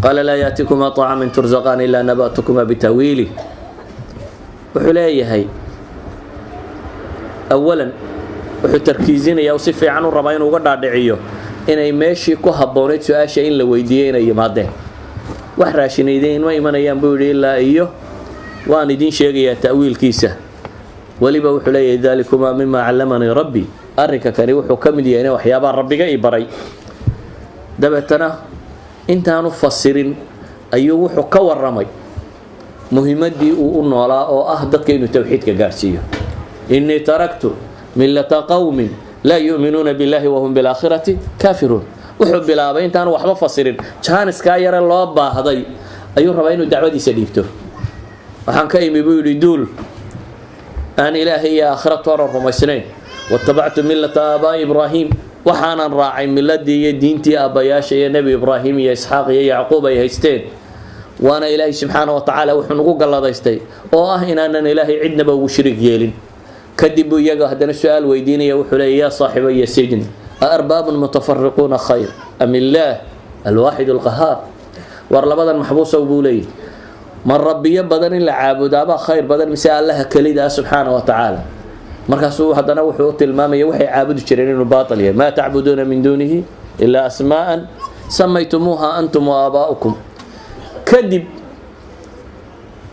Qaala laa yaatikumaa طacamin turzaqaan ilaa naba'tukumaa bitawiili wuxuu leeyahay awalan wuxuu tarkiizinaya u si fiican u rabaa inuu uga dhaadhiciyo inay meeshii ku habboonayd su'aasha in la weydiiyey inay yimaadeen. Wax raashinayden ma imanayaan buu yidhi ilaa iyo waan idiin sheegayaa ta'wiilkiisa. Weliba wuxuu leeyahay dalikumaa mima callamanii rabbi. Arrinka kani wuxuu ka mid yahay in waxyaabaa rabbiga i baray. Dabeetana intaanu fasirin ayuu wuxuu ka warramay muhimadii uu u noolaa oo ah dadka inuu towxiidka gaadhsiiyo innii taraktu millata qowmin laa yu'minuuna billahi wahum bilaakhirati kaafiruun. Wuxuu bilaabay intaanu waxba fasirin. Jaaniskaa yare loo baahday. Ayuu rabaa inuu dacwadiisa dhiibto waxaan ka imi buu yidhi duul aan ilaahay iyo aakhira tooran rumaysnayn. Watabactu millata aabaa'i ibraahim. Waxaanan raacay miladii iyo diintii aabbayaasha iyo nebi ibraahim iyo isxaaq iyo yacquub ay haysteen. Waana ilaahay subxaana wa tacaala wuxuu nagu galladaystay oo ah inaanan ilaahay cidnaba ugu shirig yeelin. Kadib buu iyaga haddana su'aal weydiinaya wuxuu leeyay yaa saaxibaya sijn aarbaabun mutafariquuna khayr am illaah alwaaxid alqahaar war labadan maxbuusow buu leeyahy ma rabbiyo badan in la caabudaabaa khayr badan mise allaha kelida ah subxaana wa tacaala. Markaasuu haddana wuxuu u tilmaamaya waxay caabudi jireen inuu baatil yahay. Maa tacbuduuna min duunihi ilaa asmaa'an samaytumuuha antum wa aabaa'ukum kadib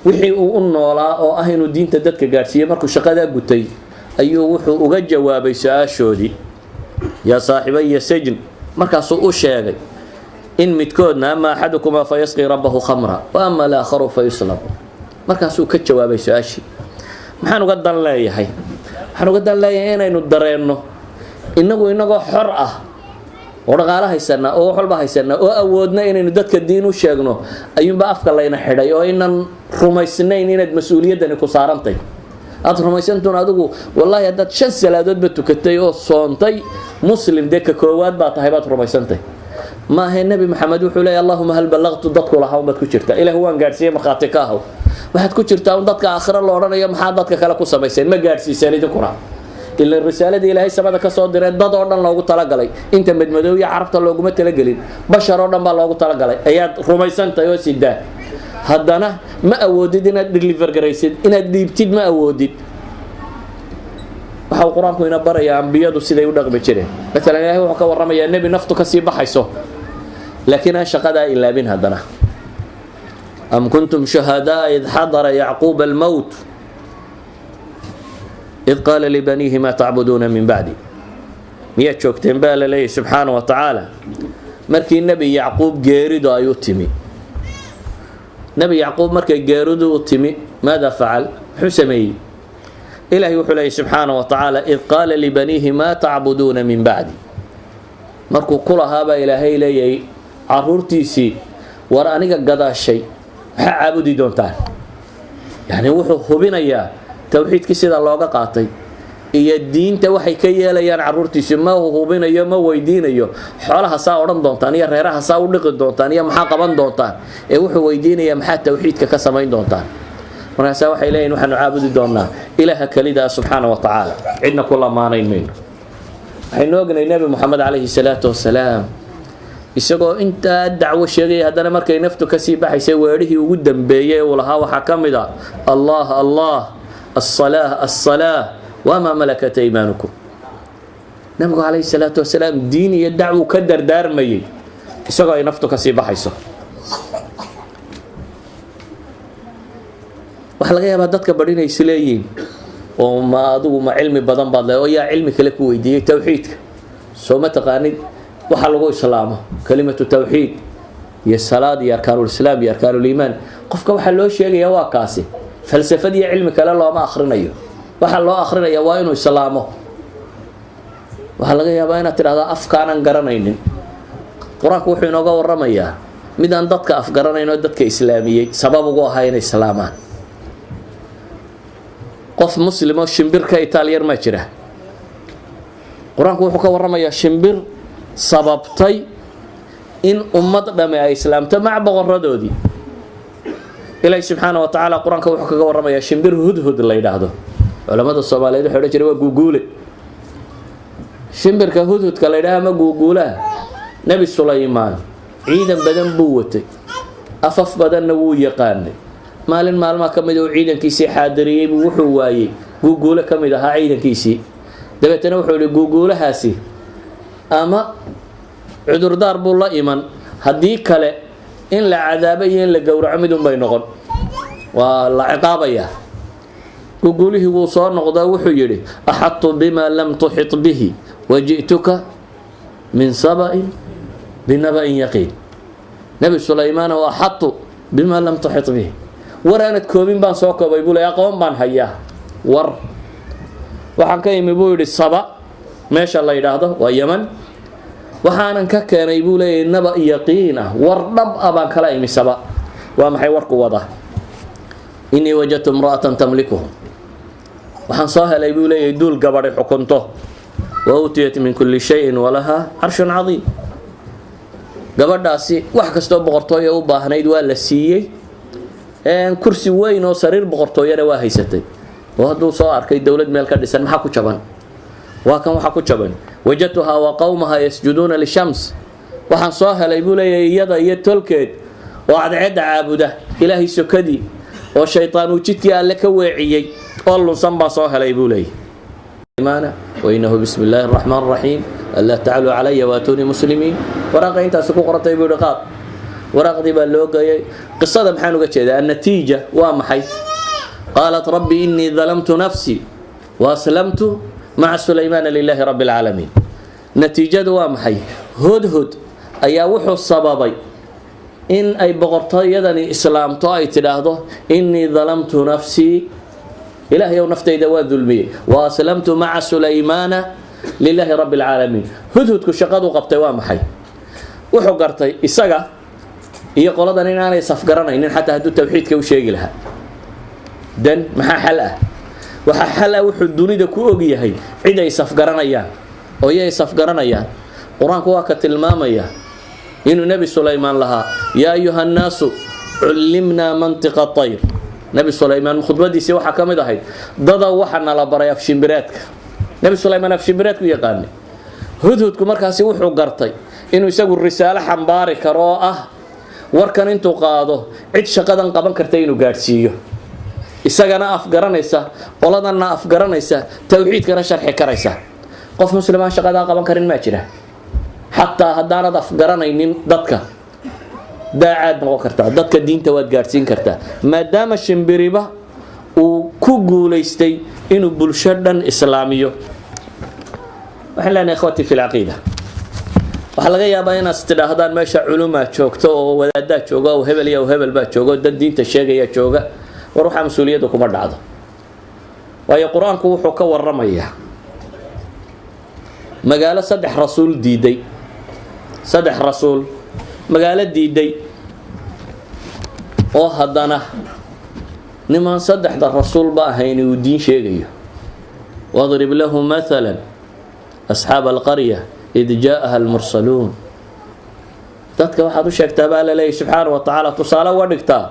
wixii uu u noolaa oo ah inuu diinta dadka gaadhsiiyey markuu shaqadaa gutay ayuu wuxuu uga jawaabay su'aashoodii yaa saaxibaya sajn markaasuu u sheegay in midkoodna ama axadukumaa fa yasqii rabbahu khamra wa ama alaakharu fa yuslab markaasuu ka jawaabay su'aashii. Maxaan uga dan leeyahay? Waxaan uga dan leeyahay inaynu dareenno. Inagu inagoo xor ah oo dhaqaalo haysanaa oo wax walba haysanaa oo awoodna inaynu dadka diin u sheegno ayuunba afka layna xidhay oo inan rumaysnayn inaad mas'uuliyaddani ku saarantay. Aada rumaysantuun adigu wallaahi haddaad shan salaadoodba tukatay oo soontay muslim dee ka koowaad baa tahay baad rumaysantay maahe nebi maxamed wuxuu leeya allahuma hal ballaqtu dadku lahaa unbaad ku jirtaa ilaah waan gaadhsiiyey markhaati ka ahaw waxaad ku jirtaa un dadka aakhiro la odhanayo maxaa dadka kale ku samayseen? Ma gaadhsiiseen idinkuna ila risaaladii ilaahay samada ka soo diray dad oo dhan loogu talagalay. Inta madmadow iyo carabta looguma talagelin. Bashar oo dhan baa loogu talagalay. Ayaad rumaysantahay oo sidaa. Haddana ma awoodid inaad deliver garaysid inaad dhiibtid ma awoodid waxa uu qur'aanku ina barayaa ambiyadu siday u dhaqmi jireen. Maalan ilahay wuxuu ka warramayaa nebi naftu ka sii baxayso. Laakiin aan shaqadaa ilaabin haddana. Am kuntum shuhadaa id xadara yacquuba almowt id qaala libaniihi maa tacbuduuna min bacdi miyaad joogteen baa la leeyahy subxaana wa tacaala markii nebi yacquub geeridu ay u timi. Nebi yacquub markay geeridu u timi maada facal muxuu sameeyey ilaahay wuxuu leeyay subxaana wa tacaala id qaala libaniihi maa tacbuduuna min bacdi markuu ku lahaabaa ilaahay leeyahay caruurtiisii war aniga gadaashay maxaa caabudi doontaan? Yacni wuxuu hubinayaa towxiidkii sida looga qaatay iyo diinta waxay ka yeelayaan caruurtiisi ma hubinayo ma weydiinayo. Xoolaha saa odhan doontaan iyo reeraha saa u dhiqi doontaan iyo maxaa qaban doontaan? Ee wuxuu weydiinayaa maxaa towxiidka ka samayn doontaan markaasaa waxay leeyihiin waxaanu caabudi doonnaa ilaaha kelidaa subxaana wa tacaala. Cidna ku lamaanayn mayno ognay nabi nebi moxamed calayhi salaatu wasalaam isagoo intaa dacwo sheegayay haddana markay naftu ka sii baxaysay weerihii ugu dambeeyey uu lahaa waxaa ka mid a allah allah asalaa asalaa wamaa malakata iimaanukum nabigu calayhi salaatu wasalaam diin iyo dacwu ka dardaarmayay isagoo ay naftu ka sii baxayso. Waxaa laga yaabaa dadka badh inay isleeyihiin oo ma adigu ma cilmi badan baad le oo yaa cilmi kale ku weydiiyey towxiidka soo ma taqaanid waxa lagu islaamo kalimatu tawxiid iyo salaad iyo arkaanulislaam iyo arkaanuliimaan qofka waxaa loo sheegaya waa kaasi falsafad iyo cilmi kale looma akhrinayo. Waxaa loo akrinaya waa inuu islaamo. Waxaa laga yaabaa inaad tidhahdaa afkaanan garanaynin. Qur'aanku wuxuu inooga waramayaa midaan dadka afgaranayn oo dadka islaamiyey sabab ugu ahaa inay islaamaan qof muslim oo shimbir ka itaaliyar maa jira. Qur'aanku wuxuu ka waramayaa shimbir sababtay in ummad dhame ay islaamto maca boqoradoodii ilaahi subxaana wa tacaala qur'aanka wuxuu kaga waramayaa shimbir hudhud la yidhaahdo. Culamada soomaaliyeed waxay odhan jireen waa guuguule. Shimbirka hudhudka la yidhaha ama guuguulaha nebi sulaymaan ciidan badan buu watay. Afaf badanna wuu yaqaanay maalin maalmaha ka mid uu ciidankiisii xaadiriyey buu wuxuu waayey guuguule ka mid ahaa ciidankiisii. Dabeetana wuxuu yihi guuguulahaasi ama cudurdaar buu la iman. Haddii kale in la cadaabo iyo in la gowraco midun bay noqon. Waa la ciqaabayaa. Guguulihii wuu soo noqdaa wuxuu yidhi axadtu bima lam tuxit bihi waji'tuka min saba'in binaba'in yaqiin. Nebi sulaymaan oo axadtu bima lam tuxit bihi war aanad koobin baan soo koobay buu le aqoon baan hayaa. War. Waxaan ka imi buu yidhi saba. Meesha la yidhaahdo waa yaman waxaanan ka keenay buu leeyahy naba yaqiin ah war dhab ah baan kala imi saba. Waa maxay warku wada? Innii wajadtu imra'atan tamlikuhum waxaan soo helay buu leeyahay duul gabadhay xukunto. Wa utiyat min kulli shayin walahaa carshun cadiim. Gabadhaasi wax kastoo boqortooya u baahnayd waa la siiyey kursi weyn oo sariir boqortooyana waa haysatay. Oo hadduu soo arkay dowlad meel ka dhisan maxaa ku jaban waa kan waxaa ku jaban wajadtuhaa wa qowmaha yasjuduuna lishams. Waxaan soo helay buu leeyahay iyada iyo tolkeed. Oo cadceedda caabuda ilaahay sokadii oo shaytaan uu jidkii alle ka weeciyey oo lunsan baan soo helay buu leeyahay. Illaahi araxmaan araxiim anlaa tacluu calaya waatuunii muslimiin. Waraaqa intaasi ku qorantay buu yihi qaad waraaqdii baa loo geeyay. Qisada maxaan uga jeedaa? Annatiija waa maxay? Qaalat rabbi inii dalamtu nafsii waaslamtu maca sulaymaana lilaahi rabbi alcaalamiin natiijadu waa maxay? Hodhod ayaa wuxuu sababay in ay boqortooyadani islaamto ay tidhaahdo innii dalamtu nafsii ilaahay ow naftayda waa dulmiyey. Wa aslamtu maca sulaymaana lilaahi rabbi alcaalamiin hudhudku shaqadu qabtay waa maxay? Wuxuu gartay isaga iyo qoladan inaanay safgaranaynin xataa hadduu tawxiidka u sheegi lahaa. Dan maxaa xal ah? Waxaa xal ah wuxuu dunida ku og yahay cid ay safgaranayaan oo iyay safgaranayaan qur'aanku waa ka tilmaamaya inuu nebi sulaymaan lahaa yaa ayuha nnaasu cullimnaa mantiqa tayr nebi sulaymaan khudbadiisii waxaa ka mid ahayd dada waxa nala baray afshimbireedka nebi sulaymaan afshimbireedku yaqaanay. Hudhudku markaasi wuxuu gartay inuu isagu risaalo xambaari karo oo ah warkan intuu qaado cid shaqadan qaban karta inuu gaadhsiiyo. Isagana afgaranaysa qoladanna afgaranaysa towxiidkana sharxi karaysa. Qof muslimaan shaqadaa qaban karin maa jira. Xataa haddaanad afgaranaynin dadka daacaad noqon kartaa dadka diinta waad gaadhsiin kartaa maadaama shimbiriba uu ku guulaystay inuu bulsho dhan islaamiyo. Waxaan leenahay ikhwatii fi lcaqiida waxaa laga yaabaa inaad tidhaahdaan meesha culumaa joogto oo wadaadaa jooga oo hebel iyo hebel baa jooga oo dad diinta sheegaya jooga war waxaa mas'uuliyaddu kuma dhacdo. Waayo qur'aanku wuxuu ka waramayaa magaalo saddex rasuul diiday. Saddex rasuul. Magaalo diiday. Oo haddana nimaan saddexda rasuulba ahayn uu diin sheegayo. Wadrib lahu maala asxaaba alqarya id jaa'aha almursaluun. Dadka waxaad u sheegtaa baa la leeyahy subxaana wa tacaala tusaale uga dhigtaa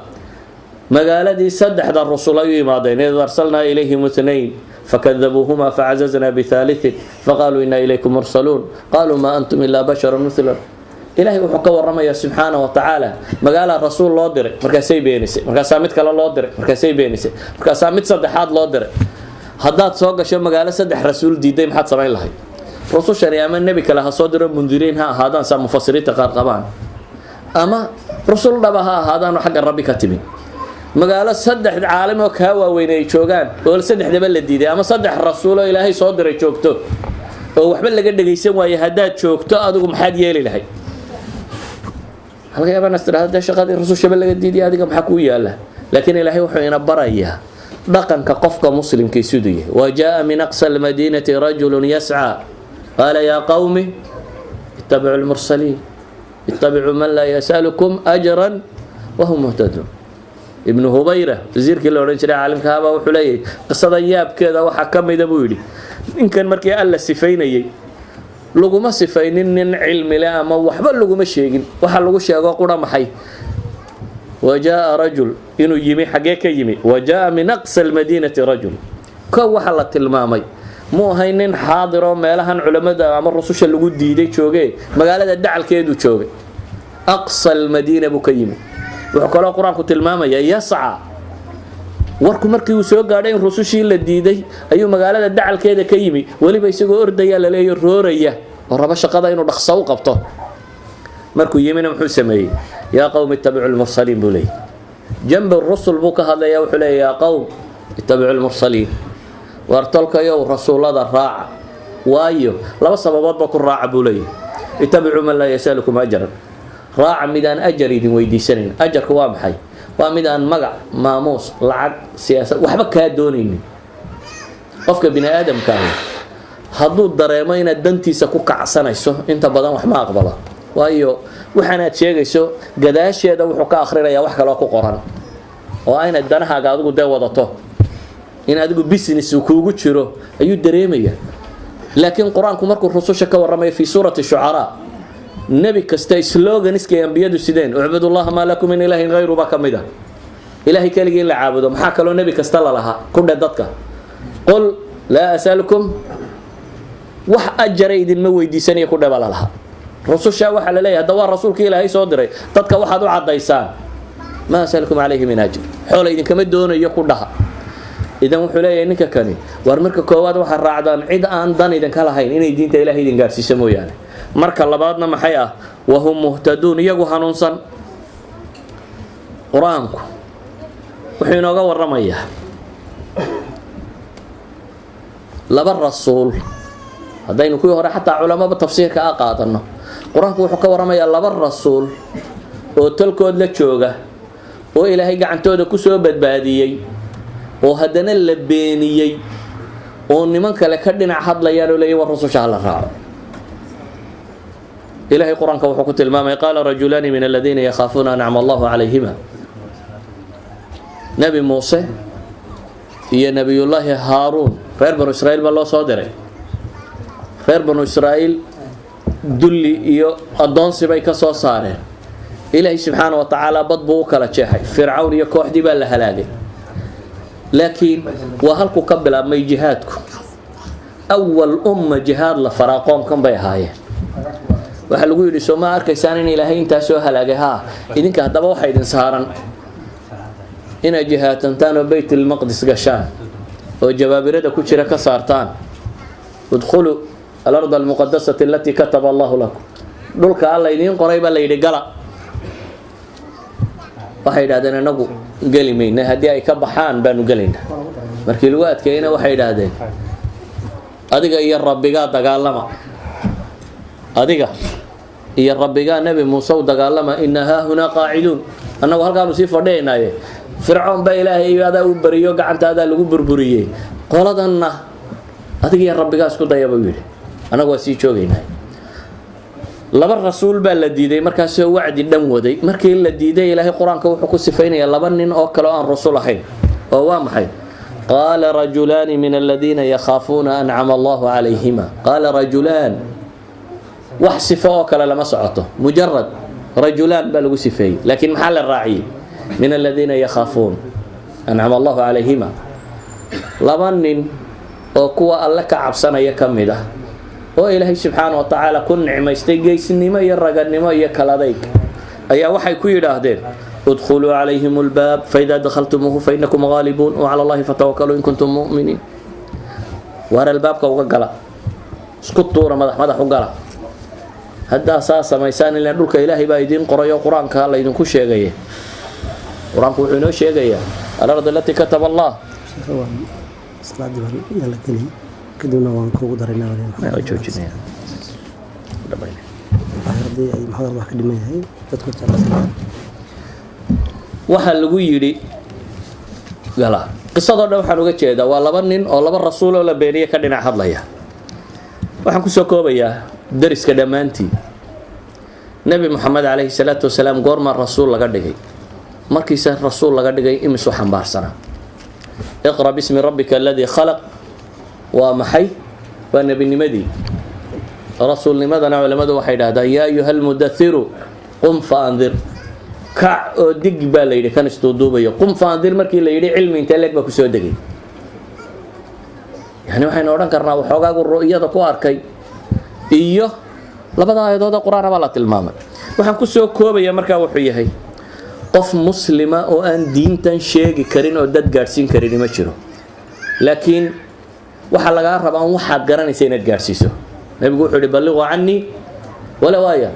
magaaladii saddexda rusul ay u yimaadeen id arsalnaa ilayhim itnayn fakadabuuhuma facazaznaa bihaaliin faqaaluu inaa ilaykum mursaluun qaaluu maa antum ilaa basharu mila ilaahay wuxuu ka waramayaa subxaana wa tacaala magaalaa rasuul loo diray markaasay beenisay markaasaa mid kale loo diray markaasay beenisay markaasaa mid saddexaad loo diray. Haddaad soo gasho magaalo saddex rasuul diiday maxaad samayn lahayd rusushani ama nebi kale ha soo diro mundiriin ha ahaadaan saa mufasiriinta qaar qabaan. Ama rusul dhaba ha ahaadaan xagga rabbi ka timid magaalo saddex caalim oo kaa waaweyn joogaan oo saddexdaba la diiday ama saddex rasuuloo ilaahay soo diray joogto. Oo waxba laga dhagaysan waaye haddaad joogto adigu maxaad yeeli lahayd. Halka yaabanas tidhahda dee shaqadii rasuushaba laga diidiya adiga maxaa kuu yaalla laakiin ilaahay wuxuu ina barayaa dhaqanka qofka muslimkii siduu wa jaa min aqsa almadiinati rajulun yascaa qaala yaa qawmi ittabicu lmursaliin ittabicuu man laa yasalukum ajran wahum muhtaduun ibnu hubayra wasiirkii la odhan jiray caalimka habaa wuxuu leeyahay qisada yaabkeeda waxaa ka mida buu yidhi ninkan markii alla sifaynayey laguma sifaynin nin cilmi leh ama waxba laguma sheegin waxa lagu sheego qura maxay wa jaa rajul inuu yimi xaggee ka yimi wa jaa min aqsa almadiinati rajul kow waxa la tilmaamay mu ahay nin xaadiroo meelahan culammada ama rususha lagu diiday joogee magaalada dacalkeedu joogay aqsa almadiina buu wuxuu kaloo qur'aanku tilmaamaya yasca. Warku markii uu soo gaadhay rusushii la diiday ayuu magaalada dacalkeeda ka yimi weliba isagoo ordaya laleeyo rooraya. Oo rabo shaqada inuu dhaqso u qabto? Markuu yimina muxuu sameeyey yaa qowm ittabicu lmursaliin buu leeyay. Jambi rusul buu ka hadlaya wuxuu leeya yaa qowm ittabicu lmursaliin waar tolkayow rasuullada raaca. Waayo laba sababoodba ku raaca buu leeyahy ittabicuu man laa yasalukum ajran. Raaca mid aan ajar idin weydiisanayn. Ajarku waa maxay? Waa mid aan magac maamuus lacag siyaasad waxba kaa doonaynin. Qofka bini aadamka ahi hadduu dareemo inaad dantiisa ku kacsanayso inta badan wax ma aqbalo. Waayo waxaanaad sheegayso gadaasheeda wuxuu ka akhrinayaa wax kaloo ku qoran. Oo a inaad danahaaga adigu dee wadato in adigu business uu kuugu jiro ayuu dareemaya. Laakiin qur'aanku markuu rususha ka warramaya fii suurati shucaraa nebi kasta sloganiskay ambiyadu sideen ucbudullaha maa lakum min ilaahin hayru baa ka mid ah. Ilaahay keligii in la caabudo maxaa kaloo nebi kasta lalahaa ku dhe dadka. Qul laa asalukum wax ajara idinma weydiisanaya ku dhe baa lalahaa rususha waxaa la leeyahay hadda waa rasuulkii ilaahay soo diray dadka waxaad u caddaysaan. Maa asalukum calayhi min ajr. Xoola idinkama doonayo ku dhaha idan wuxuu leeyahay ninka kani waar marka koowaad waxaad raacdaan cid aan dan idinka lahayn inay diinta ilahay idin gaarsiiso mooyaane. Marka labaadna maxay ah? Wahum muhtaduun iyagu hanuunsan. Qur'aanku wuxuu inooga waramayaa laba rasuul haddaynu kuwii hore xataa culamaba tafsiirka a qaadano qur'aanku wuxuu ka waramayaa laba rasuul oo tolkood la jooga oo ilaahay gacantooda ku soo badbaadiyey oo haddana la beeniyey oo niman kale ka dhinac hadlayaan oo leeya war rususha hala raaco. Ilahay qur'aanka wuxuu ku tilmaamay qaala rajulaani min aladiina yakhaafuuna ancama allahu calayhima. Nebi muuse iyo nebiyullaahi haaruun reer banu israiil baa loo soo diray. Reer banu israa'iil dulli iyo addoonsi bay ka soo saareen. Ilaahay subxaana wa tacaala bad buu u kala jeexay. Fircawn iyo kooxdii baa la halaagay laakiin waa halku ka bilaabmay jihaadku. Awal umma jihaad la faraa qoomkan bay ahaayeen. Waxaa lagu yidhi soo ma arkaysaan in ilaahay intaa soo halaagay? Haa idinka haddaba waxa idin saaran inaad jihaatantaan oo baytulmaqdis gashaan oo jabaabirada ku jira ka saartaan. Udkhuluu alarda almuqadasati alatii kataba allahu lakum. Dhulka alla idiin qoray baa la yidhi gala. Waxay idhahdeen inagu geli mayna haddii ay ka baxaan baanu gelaynaa markii lagu waxay idhaahdeen adiga iyo rabbigaa dagaalama. Adiga iyo rabbigaa nebi muuse dagaalama ina haahunaa qaaciduun. Annagu halkaanu sii fadhiyaynaaye fircoon baa ilaahay adaa u bariyo gacantaadaa lagu burburiyey. Qoladanna adiga iyo rabbigaa isku daya buu annagu waa sii joogaynaa laba rasuul baa la diiday markaasoo wacdi dhan waday. Markii la diiday ilaahay qur'aanka wuxuu ku sifaynayaa laba nin oo kale oo aan rasul ahayn. Oo waa maxay? Qaala rajulaani min aladiina yakhaafuuna ancama allahu calayhima qaala rajulaan wax sifo oo kale lama socoto. Mujarad rajulaan baa lagu sifeeyey laakiin maxaa la raaciyey? Min aladiina yakhaafuun ancama allahu calayhima laba nin oo kuwa alle ka cabsanaya ka mid ah oo ilaahay subxaana wa tacaala ku nicmaystay geysnimo iyo raganimo iyo kaladayg. Ayaa waxay ku yidhaahdeen udkhuluu calayhim lbaab faidaa dakhaltumuuhu fainakum gaalibuun wacala allahi fatawakaluu in kuntum muminiin. Waar albaabka uga gala? Isku tuura madax madax u gala. Haddaa saa samaysaan ilan dhulka ilaahay baa idiin qorayo qur'aanka laydinku sheegaya qur'aanku wuxuu inoo sheegayaa alard alatii kataba allah kadibna waan kuugu daraynaa waa joojinaya dhamayna haddii ay maxamed wax ka dhiman yahay dadku jeclaysan waxaa lagu yidhi gala qisadoo dhan waxaan uga jeedaa waa laba nin oo laba rasuul oo la beeniye ka dhinac hadlaya. Waxaan ku soo koobayaa dariska dhammaantii nebi moxamed calayhi salaatu wasalaam goormaa rasuul laga dhigay. Markiise rasuul laga dhigay imisu xambaarsanaa iqra bismi rabbika aladii khalaq waa maxay? Waa nebinimadii. Rasuulnimadana culimmadu waxay dhahdaan yaa ayuha almudathiru qum fa andir kac oo dig baa la yidhi kan isduuduubayo qum fa andir markii la yidhi cilmi intee leeg baa ku soo degay. Yani waxaynu odhan karnaa waxoogaagu ru'yada ku arkay. Iyo labada aayadood ee qur'aana baa la tilmaamay. Waxaan ku soo koobaya markaa wuxuu yahay qof muslima oo aan diintan sheegi karin oo dad gaadhsiin karini ma jiro. Laakiin waxaa lagaa rabaa waxaad garanaysa inaad gaadhsiiso nabigu wuxuu ihi balliquu canii walow aaya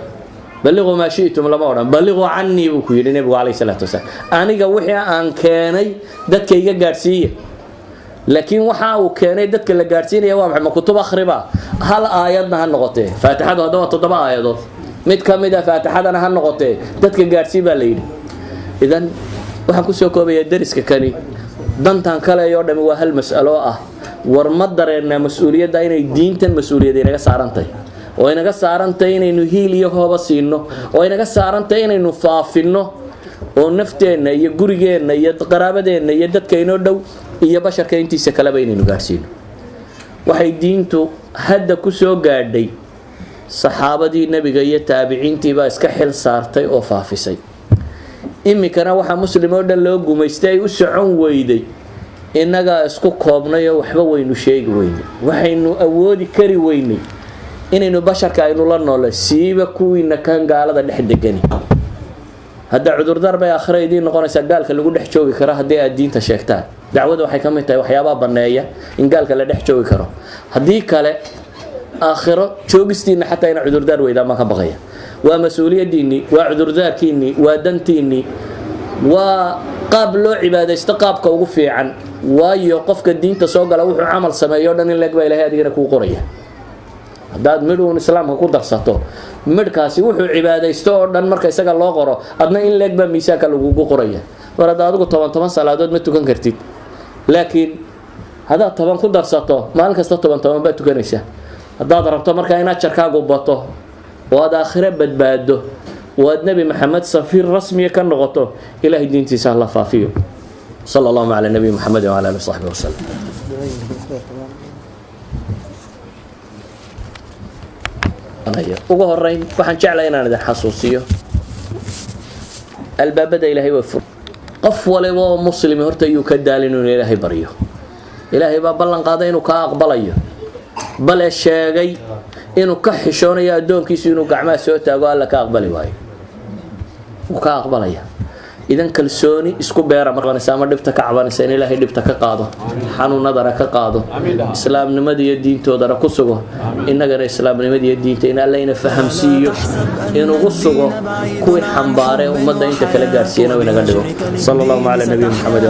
balliquu maa shi'tum lama odhan. Balliquu canii buu ku yidhi nebigu calayhi salaatu wasalaam. Aniga wixii aan keenay dadka iga gaadhsiiya laakiin waxa uu keenay dadka la gaadhsiinaya waa maxay? Ma kutub akhriba. Hal aayadna ha noqotee. Faatixadu hadda waa toddoba aayadood. Mid ka mid a faatixadana ha noqotee. Dadka gaadhsii baa la yidhi. Idan waxaan ku soo koobayaa dariska kani dantan kale oo dhami waa hal mas'alo oo ah. War ma dareennaa mas'uuliyadda inay diintan mas'uuliyad inaga saarantahay oo inaga saarantahay inaynu hiil iyo hooba siino. Oo inaga saarantahay inaynu faafinno. Oo nafteenna iyo gurigeenna iyo qaraabadeenna iyo dadka inoo dhow iyo basharka intiisa kaleba inaynu gaadhsiino waxay diintu hadda ku soo gaadhay saxaabadii nebiga iyo taabiciintii baa iska xil saartay oo faafisay iminkana waxaa muslim oo dhan loo gumaystay ay u socon weyday. Innagaa isku koobnay oo waxba waynu sheegi weynay waxaynu awoodi kari weynay inaynu basharka aynu la noole siiba kuwiina kan gaalada dhex degani. Hadda cudurdaar bay aakhira idiin noqonaysaa gaalka lagu dhex joogi karo haddii aad diinta sheegtaan. Dacwada waxay ka mid tahay waxyaabaha banneeya in gaalka la dhex joogi karo. Haddii kale aakhiro joogistiinna xataa ina cudurdaar weydaan baan ka baqaya waa mas'uuliyadiinnii waa cudurdaarkiinnii waa dantiinnii waa qaab loo cibaadaysto qaabka ugu fiican. Waayo qofka diinta soo gala wuxuu camal sameeyo dhan in leeg baa ilahay adigana kuu qoraya. Haddaad midh uun islaamka ku darsato midhkaasi wuxuu cibaadaysto oo dhan marka isaga loo qoro adna in leeg baa miisaanka lagugu qoraya. Mar hadda adigu toban toban salaadood ma tukan kartid. Laakiin haddaad toban ku darsato maalin kasta toban toban baad tukanaysaa haddaad rabto markaa in ajarkaagu bato oo aad badbaado oo aad nebi maxamed safiir rasmiya ka noqoto ilahay diintiisa hala faafiyo. Sala allahu cala nabiyi maxamed wcala ali saxbi wasalam ugu horeyn waxaan jeclay inaan idin xasuusiyo albaabada ilaahay waa fur qof waliba oo muslimi horta iyuu ka daalin inuu ilaahay baryo ilaahay baa ballan qaaday inuu kaa aqbalayo. Bale sheegay inuu ka xishoonayo addoonkiisu inuu gacmaha soo taago alla ka aqbali waayo. Wuu ka aqbalaya. Idan kalsooni isku beera marbanaysa ama dhibta ka cabanaysa in ilaahay dhibta ka qaado xanuunadana ka qaado islaamnimada iyo diintoodana ku sugo innagana islaamnimada iyo diinta in alla ina fahamsiiyo inugu sugo kuwii xambaare ummadda inta kala gaarsiiyana inaga dhigo. Sala allahu cala nabiyi maxamed